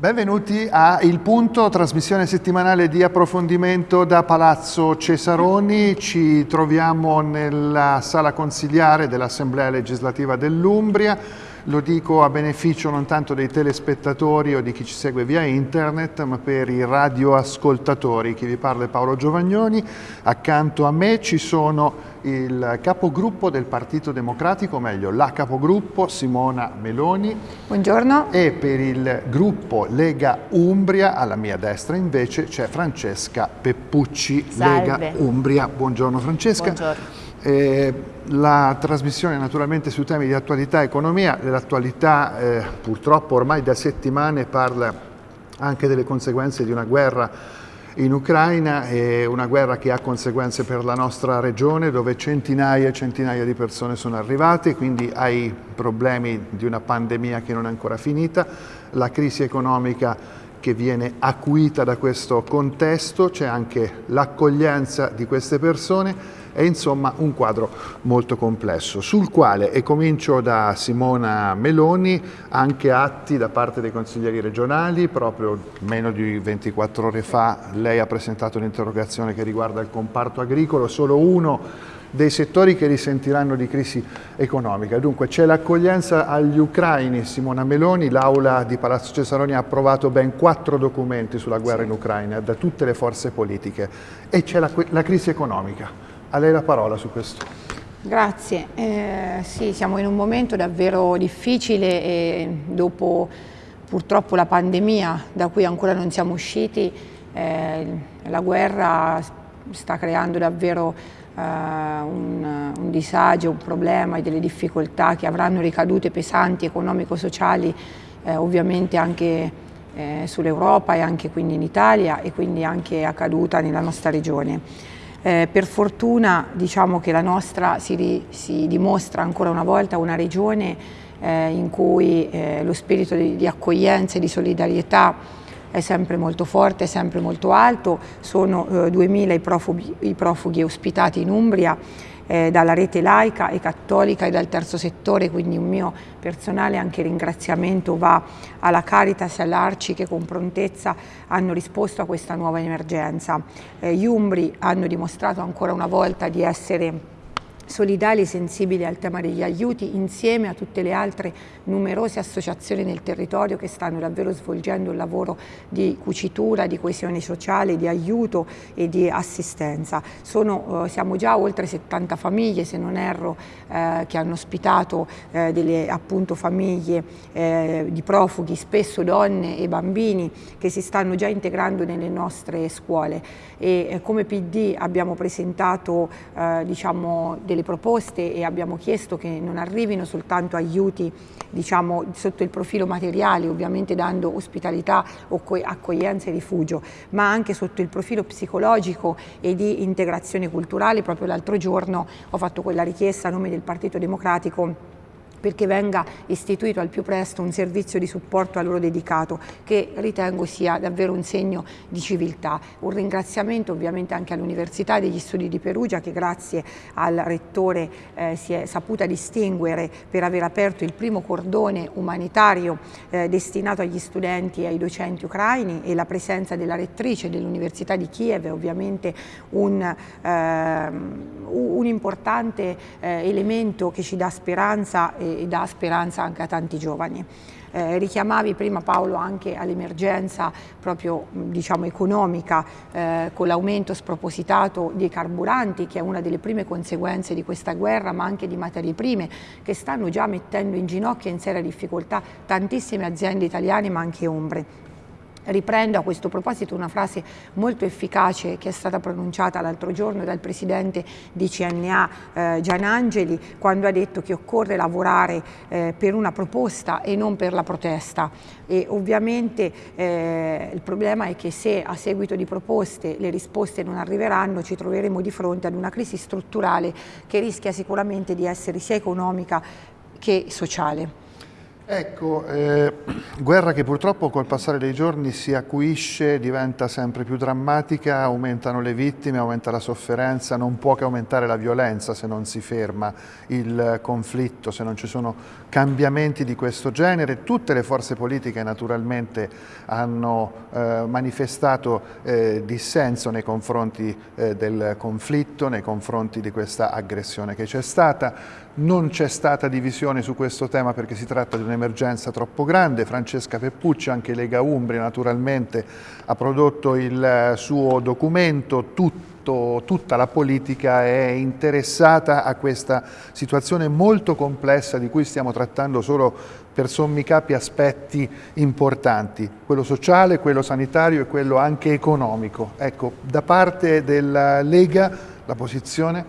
Benvenuti a Il Punto, trasmissione settimanale di approfondimento da Palazzo Cesaroni. Ci troviamo nella sala consigliare dell'Assemblea legislativa dell'Umbria. Lo dico a beneficio non tanto dei telespettatori o di chi ci segue via internet, ma per i radioascoltatori. Chi vi parla è Paolo Giovagnoni. Accanto a me ci sono il capogruppo del Partito Democratico, o meglio la capogruppo Simona Meloni. Buongiorno. E per il gruppo Lega Umbria, alla mia destra invece c'è Francesca Peppucci, Salve. Lega Umbria. Buongiorno Francesca. Buongiorno. Eh, la trasmissione naturalmente su temi di attualità e economia, l'attualità eh, purtroppo ormai da settimane parla anche delle conseguenze di una guerra in Ucraina è una guerra che ha conseguenze per la nostra regione dove centinaia e centinaia di persone sono arrivate, quindi ai problemi di una pandemia che non è ancora finita, la crisi economica che viene acuita da questo contesto, c'è anche l'accoglienza di queste persone è insomma un quadro molto complesso, sul quale, e comincio da Simona Meloni, anche atti da parte dei consiglieri regionali, proprio meno di 24 ore fa lei ha presentato un'interrogazione che riguarda il comparto agricolo, solo uno dei settori che risentiranno di crisi economica. Dunque c'è l'accoglienza agli ucraini, Simona Meloni, l'Aula di Palazzo Cesaroni ha approvato ben quattro documenti sulla guerra in Ucraina da tutte le forze politiche e c'è la, la crisi economica. A lei la parola su questo. Grazie. Eh, sì, siamo in un momento davvero difficile e dopo purtroppo la pandemia da cui ancora non siamo usciti, eh, la guerra sta creando davvero eh, un, un, disagio, un problema e delle difficoltà che avranno ricadute pesanti economico-sociali eh, ovviamente anche eh, sull'Europa e anche quindi in Italia e quindi anche accaduta nella nostra regione. Eh, per fortuna diciamo che la nostra si, si, dimostra ancora una volta una regione eh, in cui eh, lo spirito di, di accoglienza e di solidarietà è sempre molto forte, è sempre molto alto, sono 2.000 eh, i profughi, i profughi ospitati in Umbria eh, dalla rete laica e cattolica e dal terzo settore, quindi un mio personale anche ringraziamento va alla Caritas e all'Arci che con prontezza hanno risposto a questa nuova emergenza. Eh, gli Umbri hanno dimostrato ancora una volta di essere solidali e sensibili al tema degli aiuti insieme a tutte le altre numerose associazioni nel territorio che stanno davvero svolgendo un lavoro di cucitura, di coesione sociale, di aiuto e di assistenza. Sono, eh, siamo già oltre 70 famiglie, se non erro, eh, che hanno ospitato eh, delle appunto, famiglie eh, di profughi, spesso donne e bambini che si stanno già integrando nelle nostre scuole e eh, come PD abbiamo presentato eh, diciamo, delle delle proposte e abbiamo chiesto che non arrivino soltanto aiuti diciamo, sotto il profilo materiale, ovviamente dando ospitalità accoglienza e rifugio, ma anche sotto il profilo psicologico e di integrazione culturale. Proprio l'altro giorno ho fatto quella richiesta a nome del Partito Democratico perché venga istituito al più presto un servizio di supporto a loro dedicato che ritengo sia davvero un segno di civiltà. Un ringraziamento ovviamente anche all'Università degli Studi di Perugia che grazie al Rettore eh, si è saputa distinguere per aver aperto il primo cordone umanitario eh, destinato agli studenti e ai docenti ucraini e la presenza della rettrice dell'Università di Kiev è ovviamente un, eh, un importante eh, elemento che ci dà speranza e e, dà speranza anche a tanti giovani. Eh, richiamavi prima Paolo anche all'emergenza proprio diciamo, economica eh, con l'aumento spropositato dei carburanti che è una delle prime conseguenze di questa guerra ma anche di materie prime che stanno già mettendo in ginocchio e in seria difficoltà tantissime aziende italiane ma anche ombre. Riprendo a questo proposito una frase molto efficace che è stata pronunciata l'altro giorno dal presidente di CNA eh, Gianangeli quando ha detto che occorre lavorare eh, per una proposta e non per la protesta e ovviamente eh, il problema è che se a seguito di proposte le risposte non arriveranno ci troveremo di fronte ad una crisi strutturale che rischia sicuramente di essere sia economica che sociale. Ecco, eh, guerra che purtroppo col passare dei giorni si acuisce, diventa sempre più drammatica, aumentano le vittime, aumenta la sofferenza, non può che aumentare la violenza se non si ferma il conflitto, se non ci sono cambiamenti di questo genere. Tutte le forze politiche naturalmente hanno eh, manifestato eh, dissenso nei confronti eh, del conflitto, nei confronti di questa aggressione che c'è stata. Non c'è stata divisione su questo tema perché si tratta di un'emergenza troppo grande. Francesca Peppucci, anche Lega Umbria naturalmente, ha prodotto il suo documento, tutto, tutta la politica è interessata a questa situazione molto complessa di cui stiamo trattando solo per sommi capi aspetti importanti, quello sociale, quello sanitario e quello anche economico. Ecco, da parte della Lega la posizione?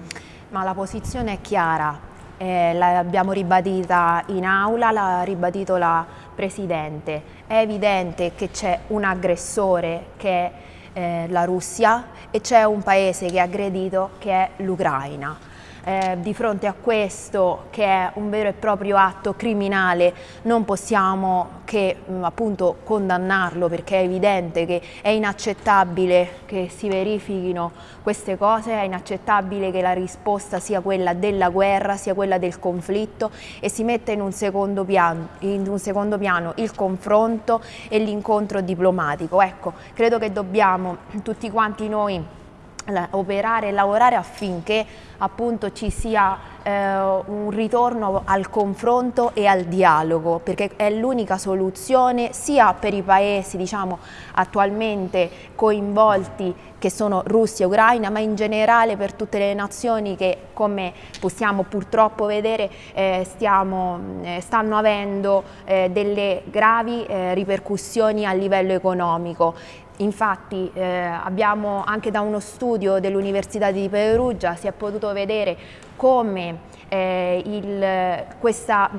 Ma la posizione è chiara, eh, l'abbiamo ribadita in aula, l'ha ribadito la Presidente. È evidente che c'è un aggressore che eh, la Russia e c'è un paese che è aggredito che è l'Ucraina eh, di fronte a questo che è un vero e proprio atto criminale non possiamo che mh, appunto condannarlo perché è evidente che è inaccettabile che si verifichino queste cose, è inaccettabile che la risposta sia quella della guerra, sia quella del conflitto e si metta in un secondo piano, in un secondo piano il confronto e l'incontro diplomatico. Ecco, credo che dobbiamo tutti quanti noi operare e lavorare affinché appunto ci sia eh, un ritorno al confronto e al dialogo perché è l'unica soluzione sia per i paesi diciamo attualmente coinvolti che sono Russia e Ucraina ma in generale per tutte le nazioni che come possiamo purtroppo vedere eh, stiamo, eh, stanno avendo eh, delle gravi eh, ripercussioni a livello economico. Infatti eh, abbiamo anche da uno studio dell'Università di Perugia si è potuto vedere come eh, il, questa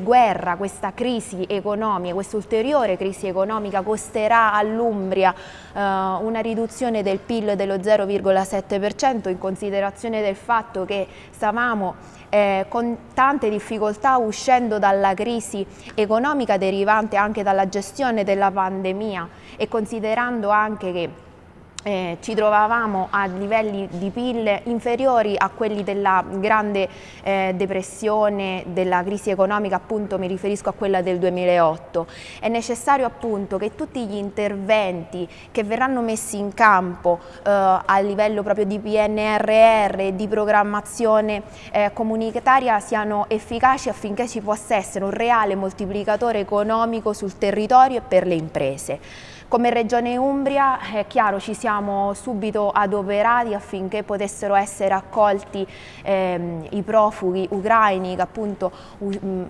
guerra, questa crisi economica, questa ulteriore crisi economica costerà all'Umbria eh, una riduzione del PIL dello 0,7% in considerazione del fatto che stavamo eh, con tante difficoltà uscendo dalla crisi economica derivante anche dalla gestione della pandemia e considerando anche che eh, ci trovavamo a livelli di PIL inferiori a quelli della grande eh, depressione, della crisi economica, appunto mi riferisco a quella del 2008. È necessario appunto che tutti gli interventi che verranno messi in campo eh, a livello proprio di PNRR di programmazione eh, comunitaria siano efficaci affinché ci possa essere un reale moltiplicatore economico sul territorio e per le imprese. Come Regione Umbria è chiaro ci siamo subito adoperati affinché potessero essere accolti ehm, i profughi ucraini che appunto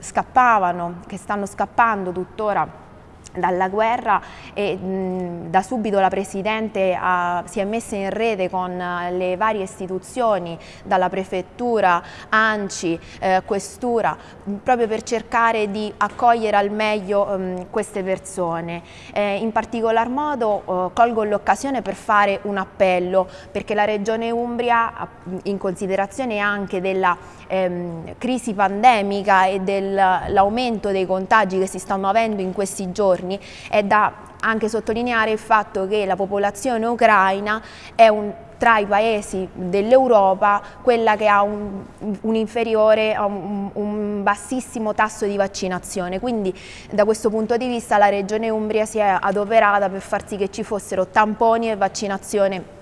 scappavano, che stanno scappando tuttora dalla guerra e mh, da subito la Presidente ha, si è messa in rete con le varie istituzioni, dalla Prefettura, ANCI, eh, Questura, proprio per cercare di accogliere al meglio mh, queste persone. Eh, in particolar modo eh, colgo l'occasione per fare un appello perché la Regione Umbria, in considerazione anche della ehm, crisi pandemica e dell'aumento dei contagi che si stanno avendo in questi giorni, è da anche sottolineare il fatto che la popolazione ucraina è un, tra i paesi dell'Europa quella che ha un, un inferiore, un, un, bassissimo tasso di vaccinazione, quindi da questo punto di vista la Regione Umbria si è adoperata per far sì che ci fossero tamponi e vaccinazione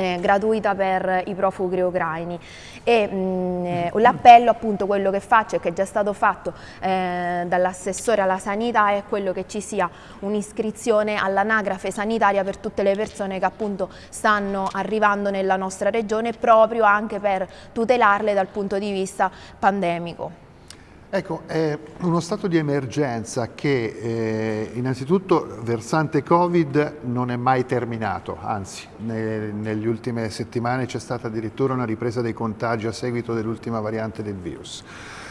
eh, gratuita per i profughi ucraini mm, eh, l'appello appunto quello che faccio e che è già stato fatto eh, dall'assessore alla sanità è quello che ci sia un'iscrizione all'anagrafe sanitaria per tutte le persone che appunto stanno arrivando nella nostra regione proprio anche per tutelarle dal punto di vista pandemico. Ecco, è uno stato di emergenza che eh, innanzitutto versante Covid non è mai terminato, anzi ne, negli ultime settimane c'è stata addirittura una ripresa dei contagi a seguito dell'ultima variante del virus.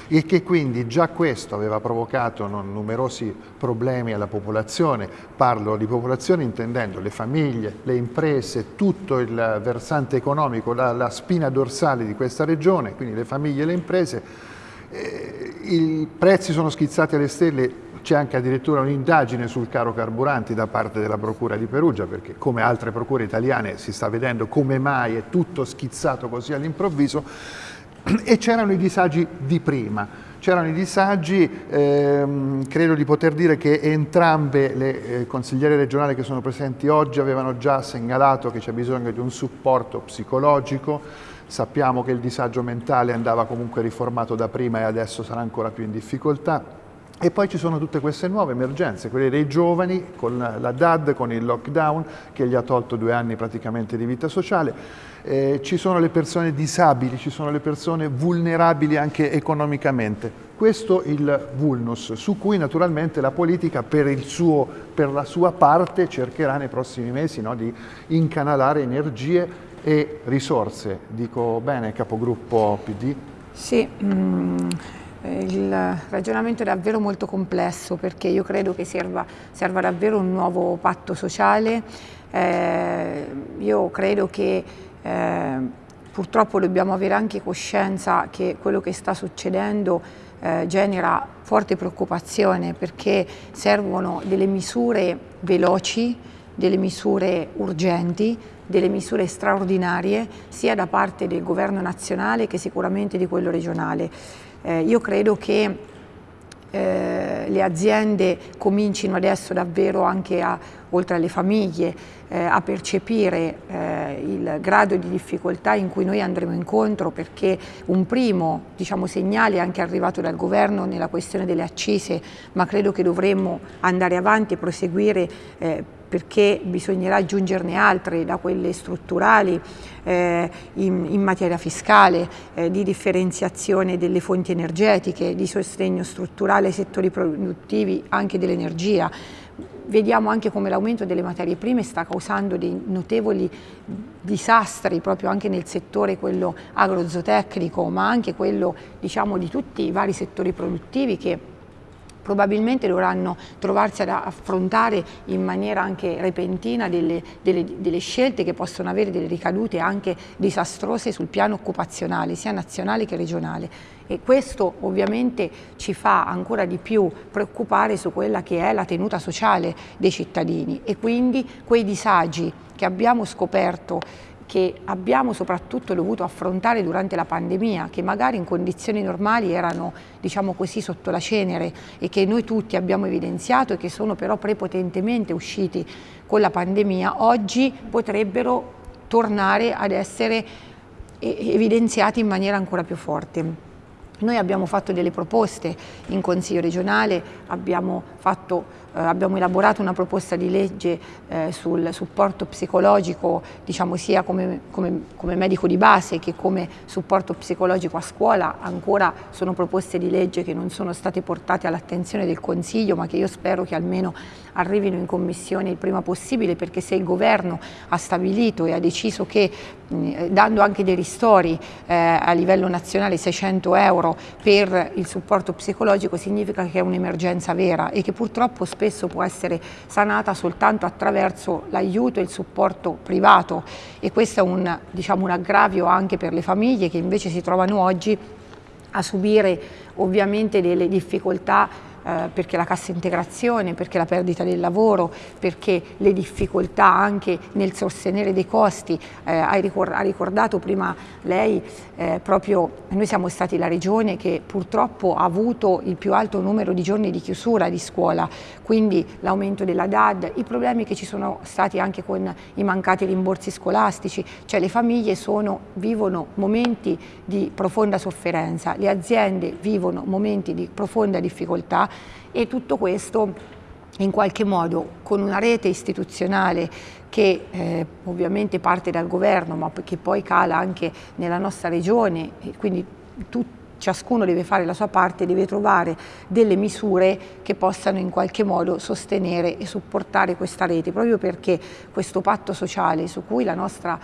E che quindi già questo aveva provocato numerosi problemi alla popolazione, parlo di popolazione intendendo le famiglie, le imprese, tutto il versante economico, la, la spina dorsale di questa regione, quindi le famiglie e le imprese, eh, i prezzi sono schizzati alle stelle, c'è anche addirittura un'indagine sul caro carburanti da parte della Procura di Perugia, perché come altre procure italiane si sta vedendo come mai è tutto schizzato così all'improvviso, e c'erano i disagi di prima. C'erano i disagi, ehm, credo di poter dire che entrambe le eh, consigliere regionali che sono presenti oggi avevano già segnalato che c'è bisogno di un supporto psicologico, sappiamo che il disagio mentale andava comunque riformato da prima e adesso sarà ancora più in difficoltà. E poi ci sono tutte queste nuove emergenze, quelle dei giovani con la DAD, con il lockdown che gli ha tolto due anni praticamente di vita sociale, eh, ci sono le persone disabili, ci sono le persone vulnerabili anche economicamente. Questo il vulnus su cui naturalmente la politica per, suo, per la sua parte cercherà nei prossimi mesi no, di incanalare energie e risorse. Dico bene, capogruppo PD? Sì. Mm il ragionamento è davvero molto complesso perché io credo che serva, serva davvero un nuovo patto sociale. Eh, io credo che eh, purtroppo dobbiamo avere anche coscienza che quello che sta succedendo eh, genera forte preoccupazione perché servono delle misure veloci, delle misure urgenti, delle misure straordinarie sia da parte del governo nazionale che sicuramente di quello regionale. Eh, io credo che eh, le aziende comincino adesso davvero anche a, oltre alle famiglie, eh, a percepire eh, il grado di difficoltà in cui noi andremo incontro perché un primo diciamo, segnale è anche arrivato dal governo nella questione delle accise, ma credo che dovremmo andare avanti e proseguire eh, perché bisognerà aggiungerne altre, da quelle strutturali eh, in, in, materia fiscale, eh, di differenziazione delle fonti energetiche, di sostegno strutturale ai settori produttivi anche dell'energia. Vediamo anche come l'aumento delle materie prime sta causando dei notevoli disastri proprio anche nel settore quello agrozootecnico, ma anche quello diciamo, di tutti i vari settori produttivi che probabilmente dovranno trovarsi ad affrontare in maniera anche repentina delle, delle, delle, scelte che possono avere delle ricadute anche disastrose sul piano occupazionale, sia nazionale che regionale. E questo ovviamente ci fa ancora di più preoccupare su quella che è la tenuta sociale dei cittadini e quindi quei disagi che abbiamo scoperto che abbiamo soprattutto dovuto affrontare durante la pandemia, che magari in condizioni normali erano diciamo così sotto la cenere e che noi tutti abbiamo evidenziato e che sono però prepotentemente usciti con la pandemia, oggi potrebbero tornare ad essere evidenziati in maniera ancora più forte. Noi abbiamo fatto delle proposte in Consiglio regionale, abbiamo fatto abbiamo elaborato una proposta di legge eh, sul supporto psicologico, diciamo sia come, come, come, medico di base che come supporto psicologico a scuola, ancora sono proposte di legge che non sono state portate all'attenzione del Consiglio ma che io spero che almeno arrivino in Commissione il prima possibile perché se il Governo ha stabilito e ha deciso che mh, dando anche dei ristori eh, a livello nazionale 600 euro per il supporto psicologico significa che è un'emergenza vera e che purtroppo spesso può essere sanata soltanto attraverso l'aiuto e il supporto privato. E questo è un, diciamo, un aggravio anche per le famiglie che invece si trovano oggi a subire ovviamente delle difficoltà eh, perché la cassa integrazione, perché la perdita del lavoro, perché le difficoltà anche nel sostenere dei costi. Eh, ha ricordato prima lei eh, proprio noi siamo stati la regione che purtroppo ha avuto il più alto numero di giorni di chiusura di scuola, quindi l'aumento della DAD, i problemi che ci sono stati anche con i mancati rimborsi scolastici, cioè le famiglie sono, vivono momenti di profonda sofferenza, le aziende vivono momenti di profonda difficoltà e tutto questo in qualche modo con una rete istituzionale che eh, ovviamente parte dal governo ma che poi cala anche nella nostra regione e quindi tutti ciascuno deve fare la sua parte, deve trovare delle misure che possano in qualche modo sostenere e supportare questa rete, proprio perché questo patto sociale su cui la nostra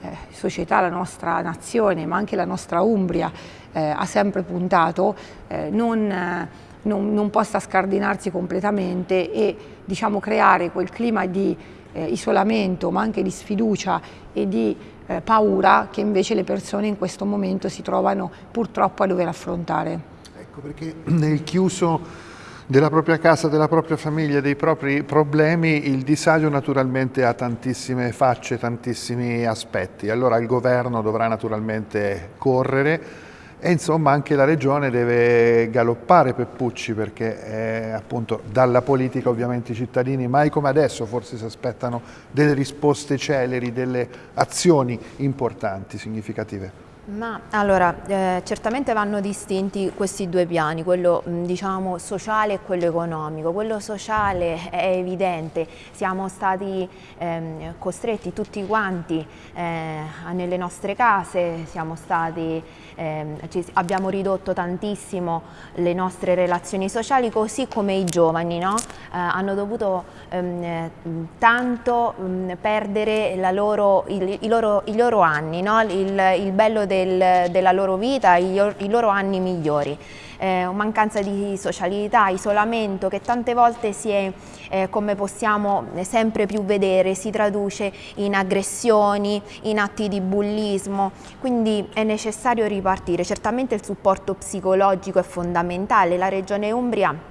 eh, società, la nostra nazione, ma anche la nostra Umbria eh, ha sempre puntato, eh, non non, non possa scardinarsi completamente e diciamo, creare quel clima di eh, isolamento ma anche di sfiducia e di eh, paura che invece le persone in questo momento si trovano purtroppo a dover affrontare. Ecco perché nel chiuso della propria casa, della propria famiglia, dei propri problemi, il disagio naturalmente ha tantissime facce, tantissimi aspetti. Allora il governo dovrà naturalmente correre e insomma anche la regione deve galoppare Peppucci perché eh, appunto dalla politica ovviamente i cittadini mai come adesso forse si aspettano delle risposte celeri, delle azioni importanti, significative. Ma allora, eh, certamente vanno distinti questi due piani, quello diciamo sociale e quello economico. Quello sociale è evidente, siamo stati ehm, costretti tutti quanti eh, nelle nostre case, stati, ehm, abbiamo ridotto tantissimo le nostre relazioni sociali, così come i giovani no? eh, hanno dovuto ehm, tanto mh, perdere loro, il, i, loro, i, loro, anni, no? il, il bello del, della loro vita, i, i loro anni migliori. Eh, mancanza di socialità, isolamento che tante volte si è, eh, come possiamo sempre più vedere, si traduce in aggressioni, in atti di bullismo, quindi è necessario ripartire. Certamente il supporto psicologico è fondamentale, la Regione Umbria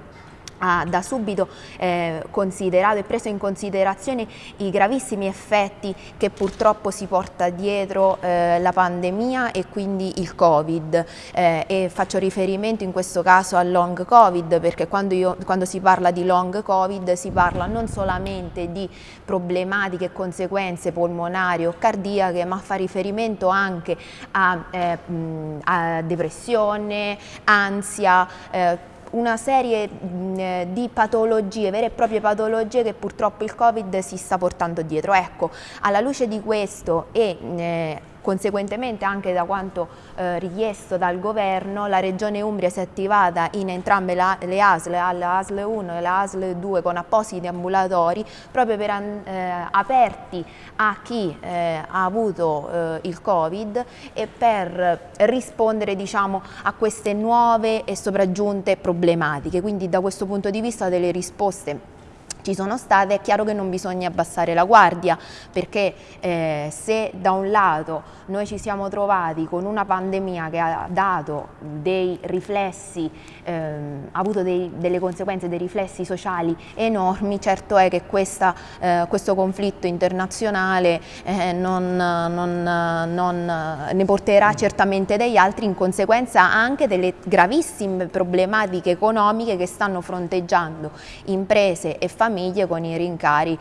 ha da subito eh, considerato e preso in considerazione i gravissimi effetti che purtroppo si porta dietro eh, la pandemia e quindi il Covid. Eh, e faccio riferimento in questo caso al long Covid perché quando, io, quando si parla di long Covid si parla non solamente di problematiche e conseguenze polmonari o cardiache ma fa riferimento anche a, eh, a depressione, ansia, eh, una serie eh, di patologie, vere e proprie patologie che purtroppo il Covid si sta portando dietro. Ecco, alla luce di questo e eh, Conseguentemente anche da quanto eh, richiesto dal governo la regione Umbria si è attivata in entrambe la, le ASL, la ASL 1 e la ASL 2 con appositi ambulatori proprio per eh, aperti a chi eh, ha avuto eh, il Covid e per rispondere diciamo, a queste nuove e sopraggiunte problematiche. Quindi da questo punto di vista delle risposte ci sono state, è chiaro che non bisogna abbassare la guardia perché eh, se da un lato noi ci siamo trovati con una pandemia che ha dato dei riflessi, ehm, ha avuto dei, delle conseguenze, dei riflessi sociali enormi, certo è che questa, eh, questo conflitto internazionale eh, non, non, non, ne porterà certamente degli altri, in conseguenza anche delle gravissime problematiche economiche che stanno fronteggiando imprese e famiglie famiglie con i rincari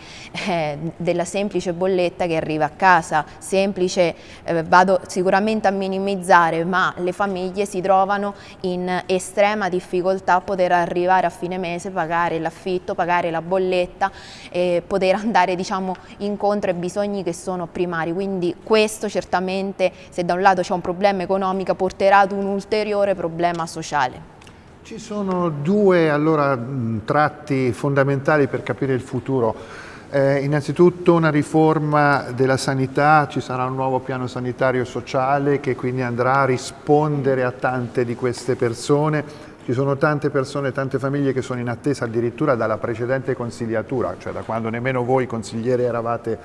eh, della semplice bolletta che arriva a casa, semplice, eh, vado sicuramente a minimizzare, ma le famiglie si trovano in estrema difficoltà a poter arrivare a fine mese, pagare l'affitto, pagare la bolletta e poter andare diciamo, incontro ai bisogni che sono primari, quindi questo certamente se da un lato c'è un problema economico porterà ad un ulteriore problema sociale. Ci sono due allora, tratti fondamentali per capire il futuro. Eh, innanzitutto una riforma della sanità, ci sarà un nuovo piano sanitario sociale che quindi andrà a rispondere a tante di queste persone. Ci sono tante persone, tante famiglie che sono in attesa addirittura dalla precedente consigliatura, cioè da quando nemmeno voi consigliere eravate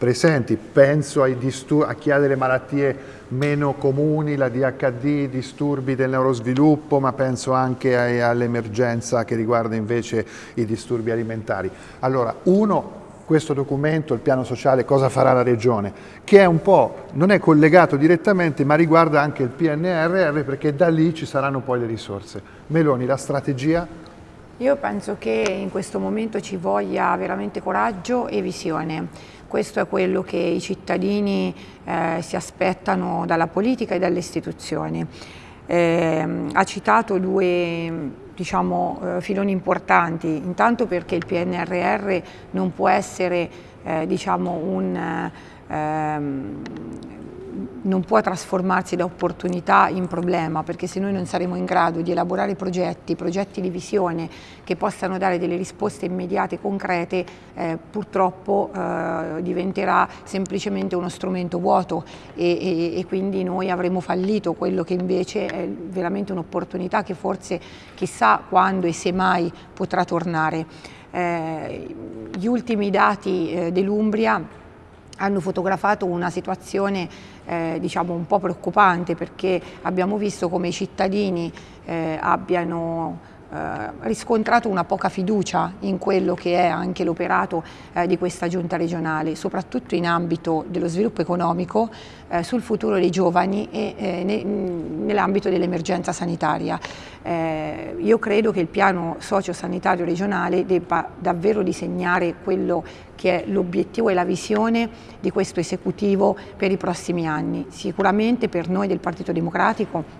presenti. Penso a chi ha delle malattie meno comuni, la DHD, disturbi del neurosviluppo, ma penso anche all'emergenza che riguarda invece i disturbi alimentari. Allora, uno, questo documento, il piano sociale, cosa farà la Regione, che è un po', non è collegato direttamente, ma riguarda anche il PNRR, perché da lì ci saranno poi le risorse. Meloni, la strategia? Io penso che in questo momento ci voglia veramente coraggio e visione questo è quello che i cittadini eh, si aspettano dalla politica e dalle istituzioni. Eh, ha citato due diciamo, eh, filoni importanti, intanto perché il PNRR non può essere eh, diciamo, un, ehm, non può trasformarsi da opportunità in problema perché se noi non saremo in grado di elaborare progetti, progetti di visione che possano dare delle risposte immediate, concrete, eh, purtroppo eh, diventerà semplicemente uno strumento vuoto e, e, e, quindi noi avremo fallito quello che invece è veramente un'opportunità che forse chissà quando e se mai potrà tornare. Eh, gli ultimi dati eh, dell'Umbria hanno fotografato una situazione eh, diciamo un po' preoccupante perché abbiamo visto come i cittadini eh, abbiano eh, riscontrato una poca fiducia in quello che è anche l'operato eh, di questa giunta regionale, soprattutto in ambito dello sviluppo economico, eh, sul futuro dei giovani e eh, ne, nell'ambito dell'emergenza sanitaria. Eh, io credo che il piano socio-sanitario regionale debba davvero disegnare quello che è l'obiettivo e la visione di questo esecutivo per i prossimi anni. Sicuramente per noi del Partito Democratico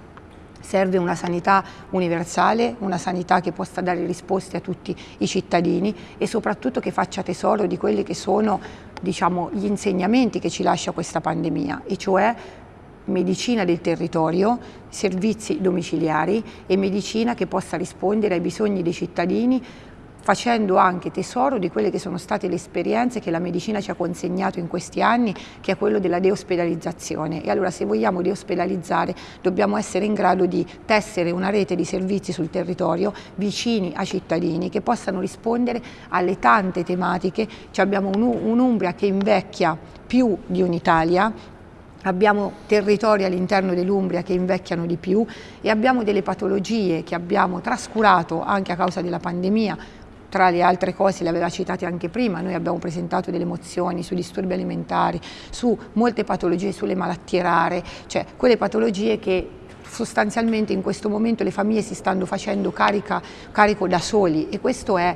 Serve una sanità universale, una sanità che possa dare risposte a tutti i cittadini e soprattutto che faccia tesoro di quelli che sono diciamo, gli insegnamenti che ci lascia questa pandemia, e cioè medicina del territorio, servizi domiciliari e medicina che possa rispondere ai bisogni dei cittadini facendo anche tesoro di quelle che sono state le esperienze che la medicina ci ha consegnato in questi anni, che è quello della deospedalizzazione. E allora se vogliamo deospedalizzare dobbiamo essere in grado di tessere una rete di servizi sul territorio vicini ai cittadini che possano rispondere alle tante tematiche. Cioè abbiamo un'Umbria che invecchia più di un'Italia, abbiamo territori all'interno dell'Umbria che invecchiano di più e abbiamo delle patologie che abbiamo trascurato anche a causa della pandemia tra le altre cose le aveva citate anche prima, noi abbiamo presentato delle mozioni su disturbi alimentari, su molte patologie, sulle malattie rare, cioè quelle patologie che sostanzialmente in questo momento le famiglie si stanno facendo carica, carico da soli e questo è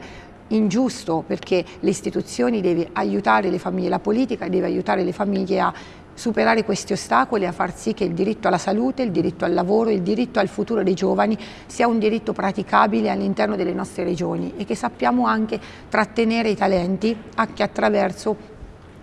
ingiusto perché le istituzioni devono aiutare le famiglie, la politica deve aiutare le famiglie a superare questi ostacoli e a far sì che il diritto alla salute, il diritto al lavoro, il diritto al futuro dei giovani sia un diritto praticabile all'interno delle nostre regioni e che sappiamo anche trattenere i talenti anche attraverso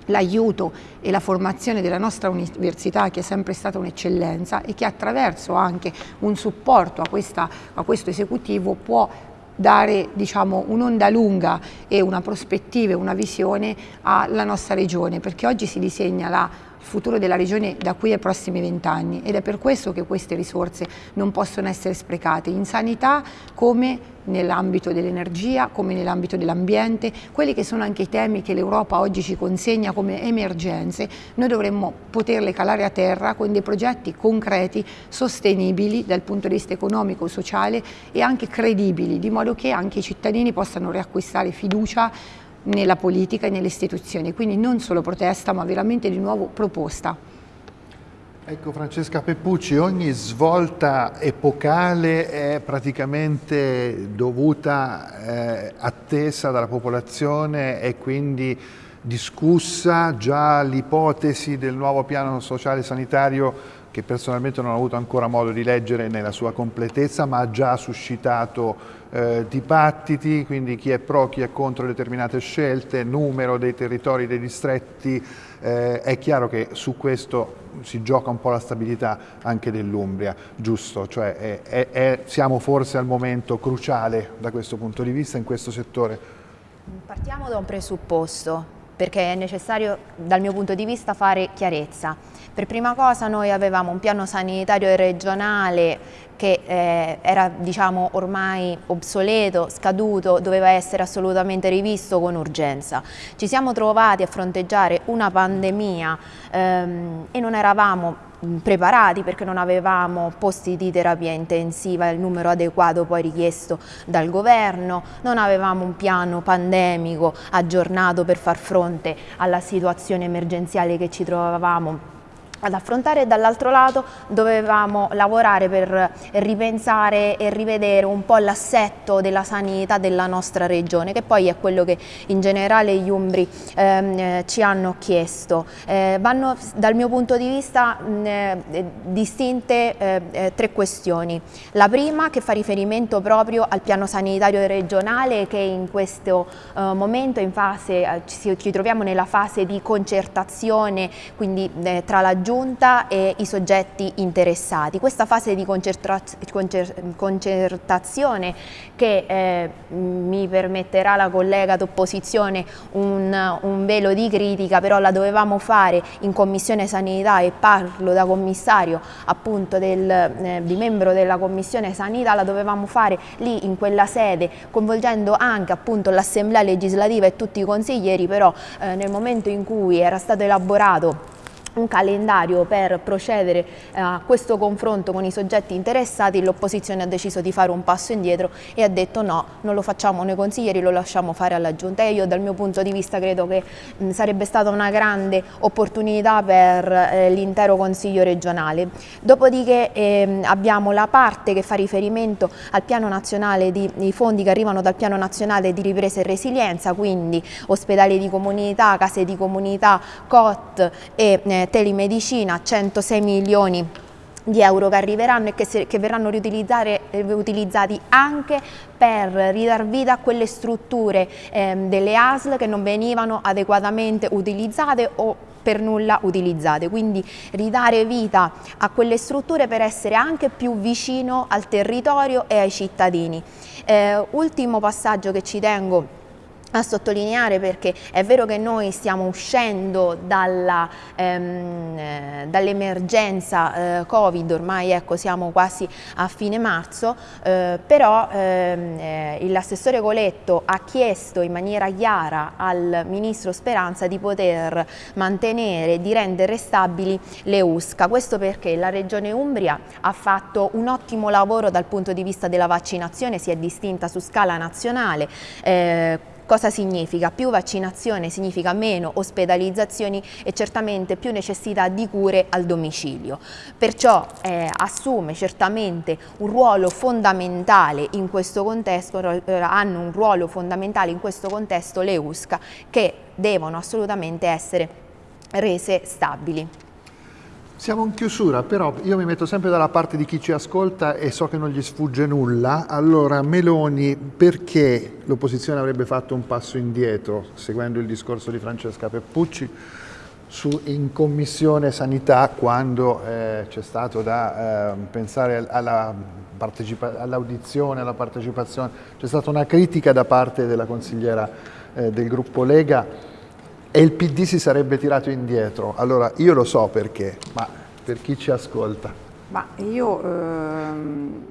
l'aiuto e la formazione della nostra università che è sempre stata un'eccellenza e che attraverso anche un supporto a, questa, a questo esecutivo può dare diciamo, un'onda lunga e una prospettiva e una visione alla nostra regione perché oggi si disegna la futuro della regione da qui ai prossimi vent'anni ed è per questo che queste risorse non possono essere sprecate in sanità come nell'ambito dell'energia, come nell'ambito dell'ambiente, quelli che sono anche i temi che l'Europa oggi ci consegna come emergenze, noi dovremmo poterle calare a terra con dei progetti concreti, sostenibili dal punto di vista economico, sociale e anche credibili, di modo che anche i cittadini possano riacquistare fiducia nella politica e nelle istituzioni, quindi non solo protesta ma veramente di nuovo proposta. Ecco Francesca Peppucci, ogni svolta epocale è praticamente dovuta, eh, attesa dalla popolazione e quindi discussa già l'ipotesi del nuovo piano sociale sanitario che personalmente non ho avuto ancora modo di leggere nella sua completezza, ma ha già suscitato eh, dibattiti, quindi chi è pro, chi è contro determinate scelte, numero dei territori, dei distretti, eh, è chiaro che su questo si gioca un po' la stabilità anche dell'Umbria, giusto? Cioè è, è, è, siamo forse al momento cruciale da questo punto di vista in questo settore? Partiamo da un presupposto, perché è necessario dal mio punto di vista fare chiarezza. Per prima cosa noi avevamo un piano sanitario regionale che eh, era diciamo, ormai obsoleto, scaduto, doveva essere assolutamente rivisto con urgenza. Ci siamo trovati a fronteggiare una pandemia ehm, e non eravamo preparati perché non avevamo posti di terapia intensiva, il numero adeguato poi richiesto dal governo, non avevamo un piano pandemico aggiornato per far fronte alla situazione emergenziale che ci trovavamo ad affrontare e dall'altro lato dovevamo lavorare per ripensare e rivedere un po' l'assetto della sanità della nostra regione che poi è quello che in generale gli umbri ehm, ci hanno chiesto. Eh, vanno dal mio punto di vista mh, eh, distinte eh, eh, tre questioni. La prima che fa riferimento proprio al piano sanitario regionale che in questo eh, momento in fase, eh, ci, ci, troviamo nella fase di concertazione quindi tra la giunta giunta e i soggetti interessati. Questa fase di concertazione che eh, mi permetterà la collega d'opposizione un, un, velo di critica, però la dovevamo fare in Commissione Sanità e parlo da commissario appunto del, eh, di membro della Commissione Sanità, la dovevamo fare lì in quella sede coinvolgendo anche appunto l'Assemblea legislativa e tutti i consiglieri, però eh, nel momento in cui era stato elaborato un calendario per procedere eh, a questo confronto con i soggetti interessati, l'opposizione ha deciso di fare un passo indietro e ha detto no, non lo facciamo noi consiglieri, lo lasciamo fare alla Giunta e io dal mio punto di vista credo che mh, sarebbe stata una grande opportunità per eh, l'intero Consiglio regionale. Dopodiché eh, abbiamo la parte che fa riferimento al piano nazionale di, i fondi che arrivano dal piano nazionale di ripresa e resilienza, quindi ospedali di comunità, case di comunità, COT e eh, telemedicina, 106 milioni di euro che arriveranno e che, se, che verranno riutilizzati anche per ridar vita a quelle strutture ehm, delle ASL che non venivano adeguatamente utilizzate o per nulla utilizzate, quindi ridare vita a quelle strutture per essere anche più vicino al territorio e ai cittadini. Eh, ultimo passaggio che ci tengo a sottolineare perché è vero che noi stiamo uscendo ehm, eh, dall'emergenza eh, Covid, ormai ecco, siamo quasi a fine marzo, eh, però ehm, eh, l'assessore Coletto ha chiesto in maniera chiara al Ministro Speranza di poter mantenere, di rendere stabili le USCA. Questo perché la Regione Umbria ha fatto un ottimo lavoro dal punto di vista della vaccinazione, si è distinta su scala nazionale, eh, Cosa significa? Più vaccinazione significa meno ospedalizzazioni e certamente più necessità di cure al domicilio. Perciò eh, assume certamente un ruolo fondamentale in questo contesto, eh, hanno un ruolo fondamentale in questo contesto le USCA che devono assolutamente essere rese stabili. Siamo in chiusura, però io mi metto sempre dalla parte di chi ci ascolta e so che non gli sfugge nulla. Allora, Meloni, perché l'opposizione avrebbe fatto un passo indietro, seguendo il discorso di Francesca Peppucci, su, in Commissione Sanità, quando eh, c'è stato da eh, pensare all'audizione, all alla partecipazione, c'è stata una critica da parte della consigliera eh, del gruppo Lega, e il PD si sarebbe tirato indietro. Allora io lo so perché, ma per chi ci ascolta? Ma io ehm,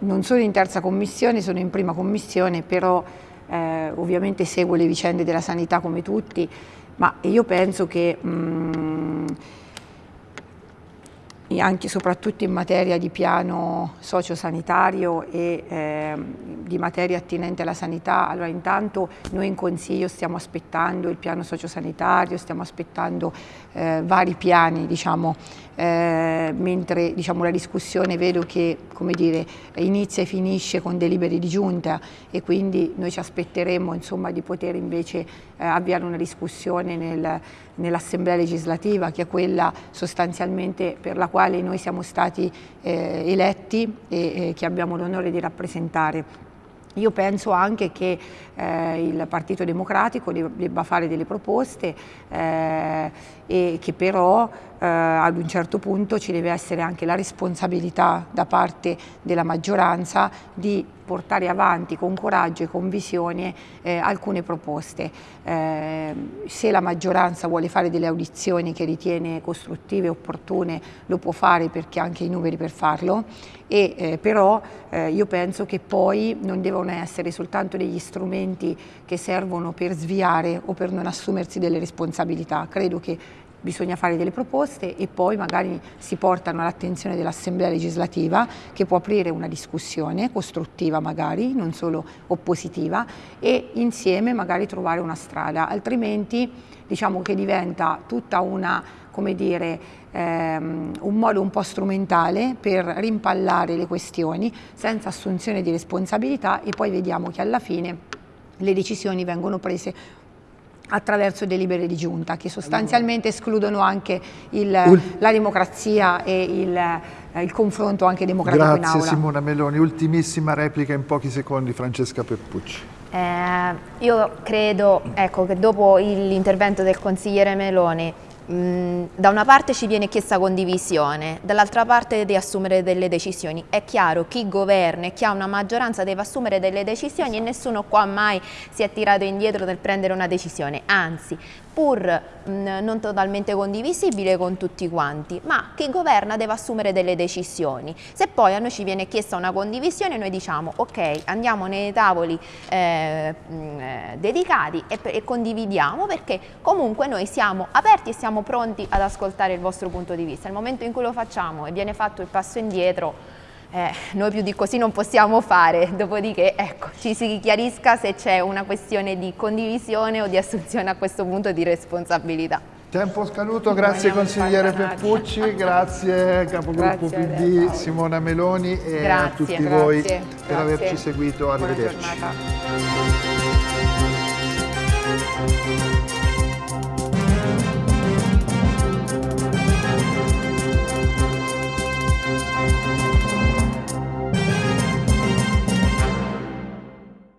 non sono in terza commissione, sono in prima commissione, però eh, ovviamente seguo le vicende della sanità come tutti, ma io penso che mh, mm, anche e soprattutto in materia di piano sociosanitario e eh, di materia attinente alla sanità. Allora intanto noi in Consiglio stiamo aspettando il piano sociosanitario, stiamo aspettando eh, vari piani, diciamo, eh, mentre diciamo, la discussione vedo che dire, inizia e finisce con deliberi di giunta e quindi noi ci aspetteremo insomma, di poter invece eh, avviare una discussione nel, nell'Assemblea legislativa che è quella sostanzialmente per la quale noi siamo stati eh, eletti e che abbiamo l'onore di rappresentare. Io penso anche che eh, il Partito Democratico debba fare delle proposte eh, e che però eh, ad un certo punto ci deve essere anche la responsabilità da parte della maggioranza di portare avanti con coraggio e con visione eh, alcune proposte. Eh, se la maggioranza vuole fare delle audizioni che ritiene costruttive e opportune lo può fare perché ha anche i numeri per farlo, e, eh, però io penso che poi non devono essere soltanto degli strumenti che servono per sviare o per non assumersi delle responsabilità. Credo che bisogna fare delle proposte e poi magari si portano all'attenzione dell'Assemblea legislativa che può aprire una discussione costruttiva magari, non solo oppositiva e insieme magari trovare una strada, altrimenti diciamo che diventa tutta una, come dire, ehm, un modo un po' strumentale per rimpallare le questioni senza assunzione di responsabilità e poi vediamo che alla fine le decisioni vengono prese attraverso delibere di giunta che sostanzialmente escludono anche il, la democrazia e il, eh, il, confronto anche democratico Grazie in aula. Grazie Simona Meloni. Ultimissima replica in pochi secondi Francesca Peppucci. Eh, io credo ecco, che dopo l'intervento del consigliere Meloni da una parte ci viene chiesta condivisione, dall'altra parte di assumere delle decisioni. È chiaro, chi governa e chi ha una maggioranza deve assumere delle decisioni e nessuno qua mai si è tirato indietro nel prendere una decisione, anzi pur mh, non totalmente condivisibile con tutti quanti, ma chi governa deve assumere delle decisioni. Se poi a noi ci viene chiesta una condivisione, noi diciamo ok, andiamo nei tavoli eh, mh, eh, dedicati e, e condividiamo perché comunque noi siamo aperti e siamo pronti ad ascoltare il vostro punto di vista. Nel momento in cui lo facciamo e viene fatto il passo indietro, eh, noi più di così non possiamo fare, dopodiché ecco, ci si chiarisca se c'è una questione di condivisione o di assunzione a questo punto di responsabilità. Tempo scaduto, grazie consigliere Peppucci, grazie capogruppo grazie PD Simona Meloni e grazie, a tutti grazie, voi per averci seguito, arrivederci.